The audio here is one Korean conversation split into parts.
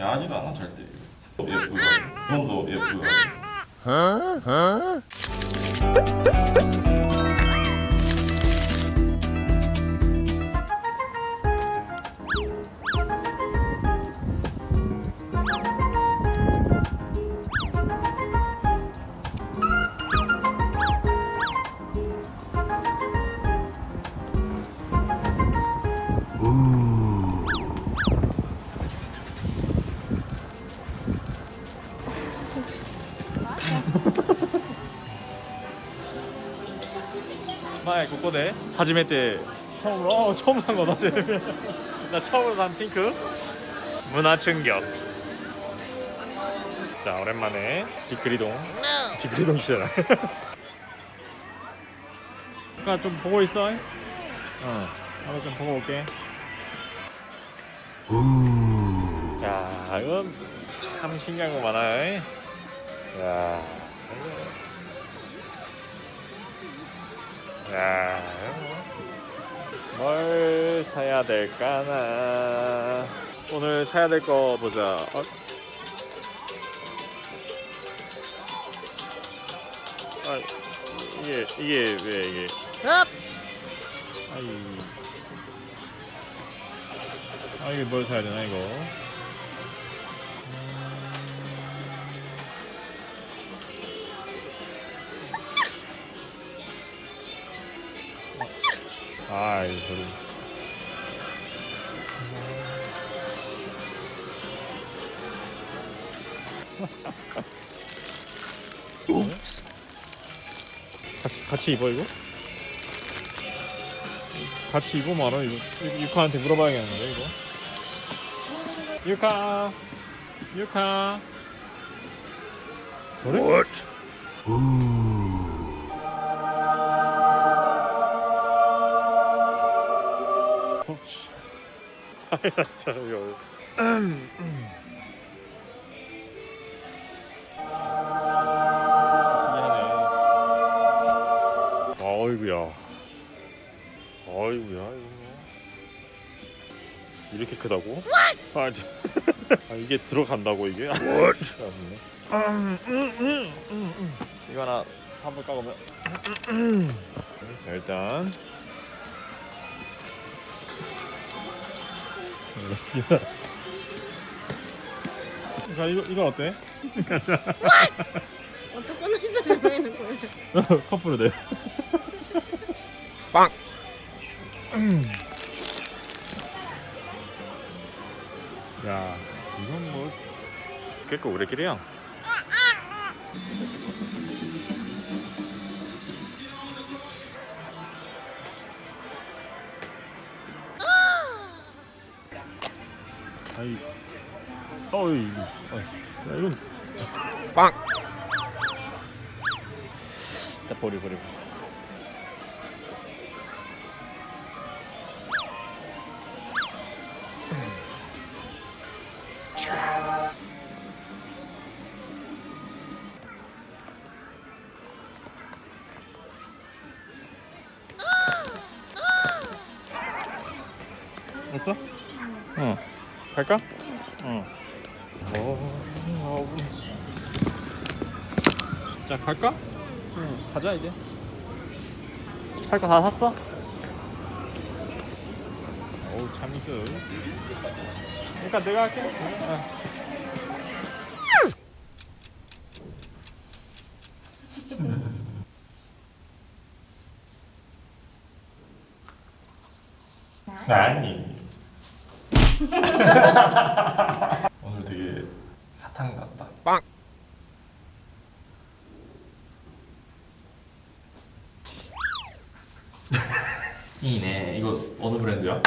야하지도 않아 절대 예쁘고 이건도 예쁘고 마 에 고코데 하지메 때 처음으로 어, 처음 산 거다 쟤. 나 처음으로 산 핑크. 문화 충격. 자 오랜만에 비크리동. 비크리동 시잖아. 아까 좀 보고 있어? 어 나도 좀 보고 올게. 야 이건 참 신기한 거 많아 야 야, 뭘 사야 될까나. 오늘 사야 될 거 보자. 어? 아, 이게 이게 왜 이게? 아이, 아 이게 뭘 사야 되나 이거? 아, 이 소리. 같이 같이 입어 이거? 같이 입어 말아 이거. 유- 유카한테 물어봐야겠는데 이거. 유카, 유카. 그래? 어, 아이 나 진짜 이거. 신기하네. 어이구야. 어이구야 이거. 이렇게 크다고? 아, 저- 아 이게 들어간다고 이게? 이거 하나 사볼 까보면. 자 일단. 자 이거 이거 어때? 가자. 어떻게 전화하는 거예요? 커플로 돼. 빵. 야 이건 뭐結構 우리끼리야. 아이 어이 야 이건 빵. 다 버려 버려. 됐어? 응. 갈까? 응. 어, 자 갈까? 응. 가자 이제. 살 거 다 샀어? 어우 참이슬. 그러니까 내가 할게. 어. 아니. 오늘 되게 사탕 같다. 빵. 이네. 이거 어느 브랜드야?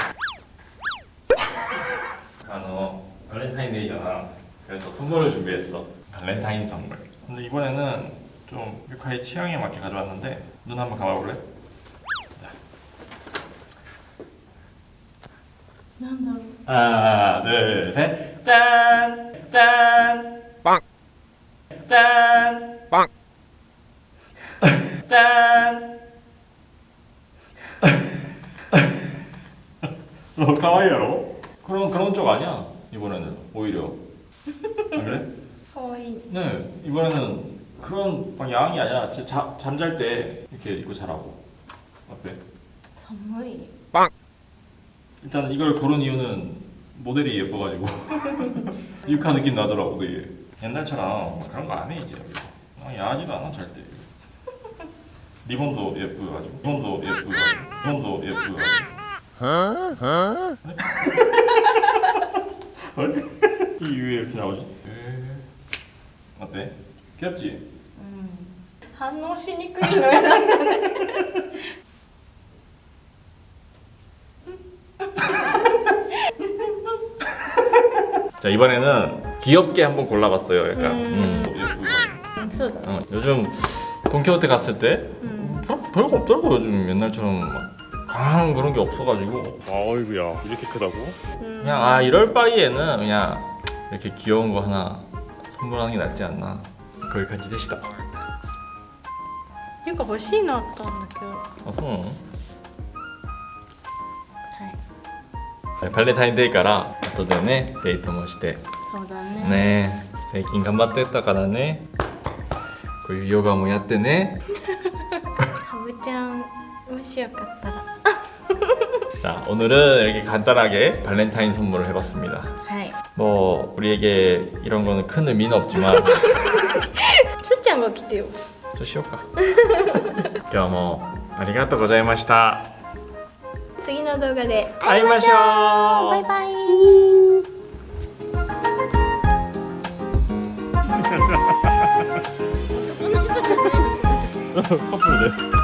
아, 너 발렌타인데이잖아. 그래서 선물을 준비했어. 발렌타인 선물. 근데 이번에는 좀 유카의 취향에 맞게 가져왔는데 눈 한번 감아볼래? 자. 난다. 하나, 둘, 셋. 짠! 짠! 빵! 짠! 빵! 짠! 너 가와이로 그런, 그런 쪽 아니야. 이번에는 오히려. 안 그래? 거의. 네. 이번에는 그런 방향이 아니라 자, 잠잘 때 이렇게 입고 자라고. 어때? 선물이. 빵! 일단 이걸 고른 이유는 모델이 예뻐가지고 유카 느낌 나더라고 되게 옛날처럼 막 그런 거 안 해 이제 아, 야하지도 않아 절대 리본도 예쁘가지고 리본도 예쁘가지고 리본도 예쁘가지고 헐? 이 위에 이렇게 나오지? 에... 어때? 귀엽지? 反応しにくいの選んだね 자 이번에는 귀엽게 한번 골라봤어요 약간 음. 음, 예쁘고 そうだね 어, 요즘 돈키호테 갔을 때 うん 별, 별거 없더라고 요즘 옛날처럼 막 강한 그런 게 없어가지고 아이구야 이렇게 크다고? うん 그냥 아 이럴 바에는 그냥 이렇게 귀여운 거 하나 선물하는 게 낫지 않나 거기까지 되시다 ていうか欲しいのあったんだけどは 아そう い 네, 발렌타인데이 から 後でねデートもしてそうだねね最近頑張ってたからねこういうヨガもやってねかぶちゃんもしよかったら 자 오늘은 이렇게 간단하게 발렌타인 선물을 해봤습니다 はい 뭐 우리에게 이런 거는 큰 의미는 없지만 すっちゃんが来てよそうしようか今日もありがとうございました 次の動画で会いましょう。バイバイ。カップルで。